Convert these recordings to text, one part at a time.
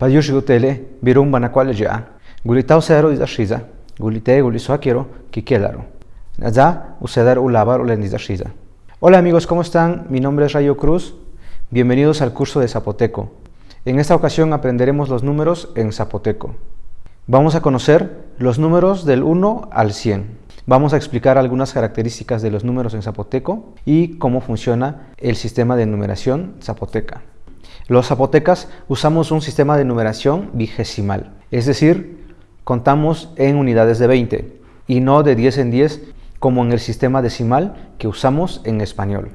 Payushigutele, Birum Banakwale Ya, Gulitao Cero is Ashiza, Gulite Gulisuakiro, Kikelaro. Naza, Usedar Ulabar. Hola amigos, ¿cómo están? Mi nombre es Rayo Cruz. Bienvenidos al curso de Zapoteco. En esta ocasión aprenderemos los números en zapoteco. Vamos a conocer los números del 1 al 100. Vamos a explicar algunas características de los números en zapoteco y cómo funciona el sistema de numeración zapoteca. Los zapotecas usamos un sistema de numeración vigesimal, es decir, contamos en unidades de 20 y no de 10 en 10 como en el sistema decimal que usamos en español.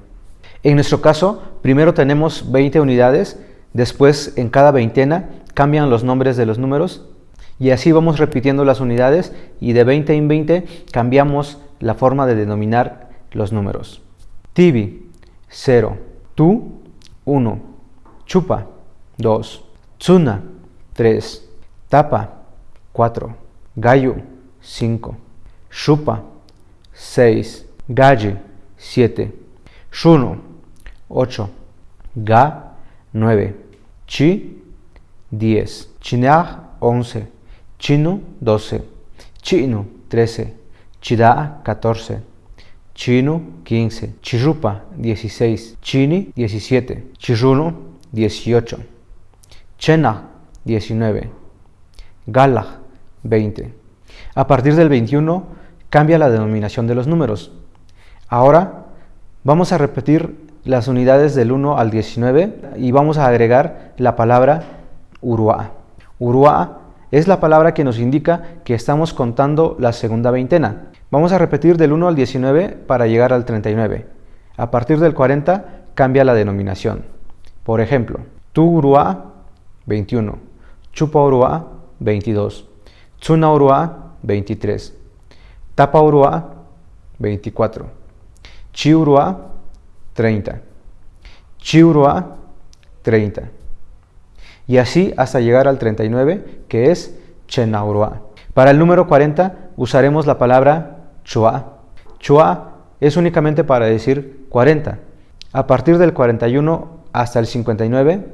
En nuestro caso, primero tenemos 20 unidades, después en cada veintena cambian los nombres de los números y así vamos repitiendo las unidades y de 20 en 20 cambiamos la forma de denominar los números. Tibi, 0. Tu, 1. Chupa, 2. Tsuna, 3. Tapa, 4. Gallo, 5. Chupa, 6. Galle, 7. Shuno, 8. Ga, 9. Chi, 10. Chinag, 11. Chino 12, Chino 13, Chida. 14, Chino 15, Chirupa 16, Chini. 17, Chiruno 18, Chena 19, Gala 20. A partir del 21 cambia la denominación de los números. Ahora vamos a repetir las unidades del 1 al 19 y vamos a agregar la palabra Urua. Urua es la palabra que nos indica que estamos contando la segunda veintena. Vamos a repetir del 1 al 19 para llegar al 39. A partir del 40 cambia la denominación. Por ejemplo, Tu Urua 21, Chupa Urua 22, Tsuna Urua 23, Tapa Urua 24, Chi Urua 30, Chi Urua 30 y así hasta llegar al 39, que es Chenaurua. Para el número 40 usaremos la palabra Chua. Chua es únicamente para decir 40. A partir del 41 hasta el 59,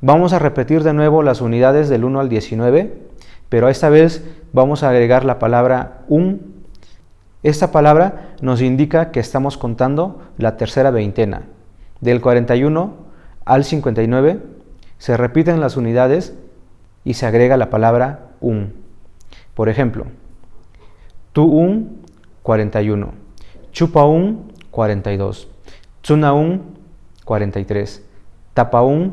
vamos a repetir de nuevo las unidades del 1 al 19, pero esta vez vamos a agregar la palabra un. Esta palabra nos indica que estamos contando la tercera veintena. Del 41 al 59 se repiten las unidades y se agrega la palabra un. Por ejemplo, tu un 41, chupa un 42, tsuna un 43, tapa un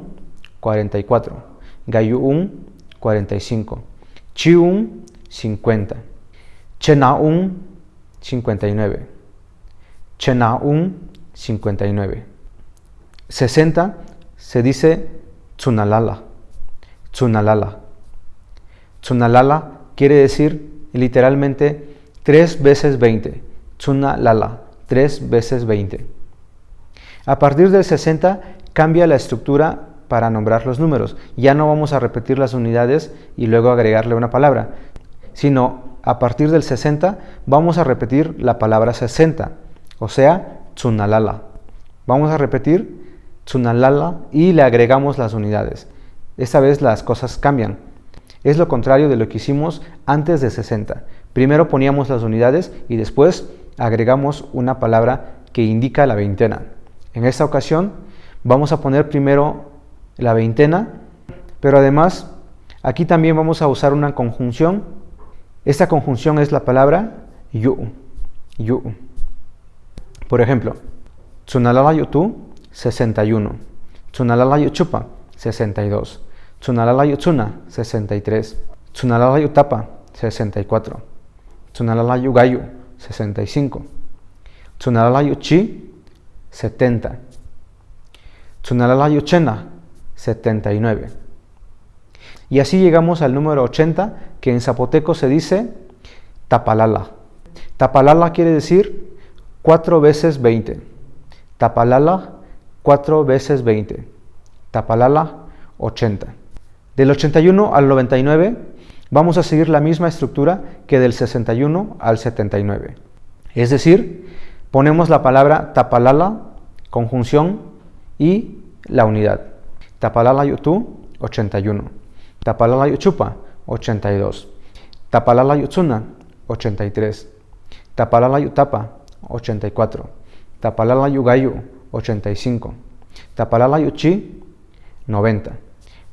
44, gayu un 45, chi un 50, chena un 59, chena un 59. 60 se dice Tsunalala. Tsunalala. Tsunalala quiere decir literalmente tres veces 20. Tsunalala, tres veces 20. A partir del 60 cambia la estructura para nombrar los números. Ya no vamos a repetir las unidades y luego agregarle una palabra, sino a partir del 60 vamos a repetir la palabra 60, o sea, tsunalala. Vamos a repetir Tsunalala y le agregamos las unidades. Esta vez las cosas cambian. Es lo contrario de lo que hicimos antes de 60. Primero poníamos las unidades y después agregamos una palabra que indica la veintena. En esta ocasión vamos a poner primero la veintena, pero además aquí también vamos a usar una conjunción. Esta conjunción es la palabra yu. yu. Por ejemplo, Tsunalala yutu 61. Tsunalala chupa, 62. Tsunalala tsuna, 63. Tsunalala tapa, 64. Tsunalala gayu, 65. Tsunalala chi, 70. Tsunalala chena, 79. Y así llegamos al número 80, que en zapoteco se dice tapalala. Tapalala quiere decir 4 veces 20. Tapalala 4 veces 20. Tapalala, 80. Del 81 al 99 vamos a seguir la misma estructura que del 61 al 79. Es decir, ponemos la palabra tapalala, conjunción y la unidad. Tapalala yutu, 81. Tapalala chupa, 82. Tapalala yutsuna, 83. Tapalala tapa, 84. Tapalala gayu, 85. Tapalala chi, 90.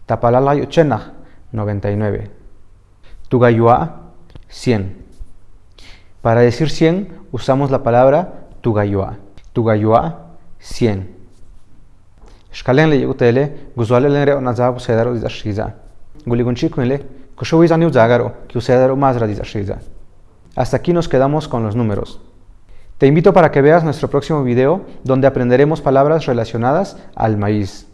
Tapalala chenaj, 99. Tugayua, 100. Para decir 100 usamos la palabra tugayua. Tugayua, 100. Shkalen le yutele, guzuale le reo nazabu sedaro dizashiza. Guligunchi kunle, kushuizani uzagaro, que usedaro mazra dizashiza. Hasta aquí nos quedamos con los números. Te invito para que veas nuestro próximo video donde aprenderemos palabras relacionadas al maíz.